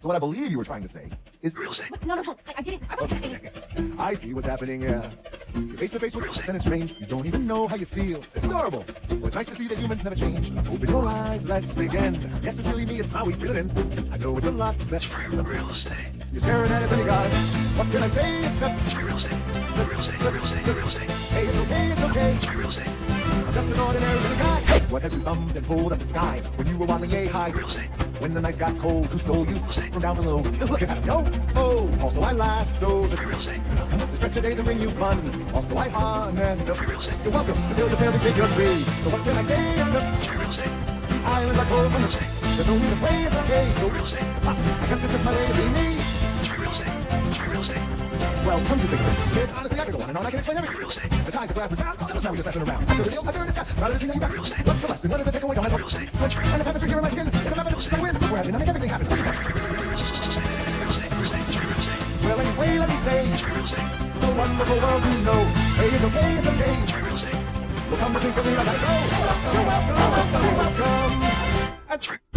So what I believe you were trying to say is Real estate. No, no, no. I, I didn't. I wasn't. okay. I see what's happening here. You're face to face with real and it's strange. You don't even know how you feel. It's adorable. Well, it's nice to see that humans never change. Open your eyes, let's begin. Yes, it's really me, it's how we feel it in. I know it's a lot that's Free real estate. You're staring at it when you got it. What can I say except Free real estate. Real estate. Real estate. Real estate. Hey, it's okay, it's okay. It's Free real estate. I'm just an ordinary little guy. What has two thumbs and pulled up the sky when you were waddling yay high? Real estate. When the nights got cold, who stole you from down below? Look at him, yo! Oh, also I lasso the Free real estate. the stretch of days and bring you fun. Also I harness the Free real estate. You're welcome to build your sails and shake your trees. So what can I say except Free real estate. islands are cold from the sea. There's need to pray, it's okay. So, Real estate. ah, I guess it's just my way of being me. Free real estate. Free real estate. Well, come to think of it, kid, honestly I could go on and on. I can explain everything. Real estate. The time, the grass, the ground, oh, that was how we just messing around. After the deal, after it's got, not everything that you got. Real estate. What's to. We're make everything happen. Well, anyway, let me say, wonderful world you know. Hey, it's okay, it's okay. To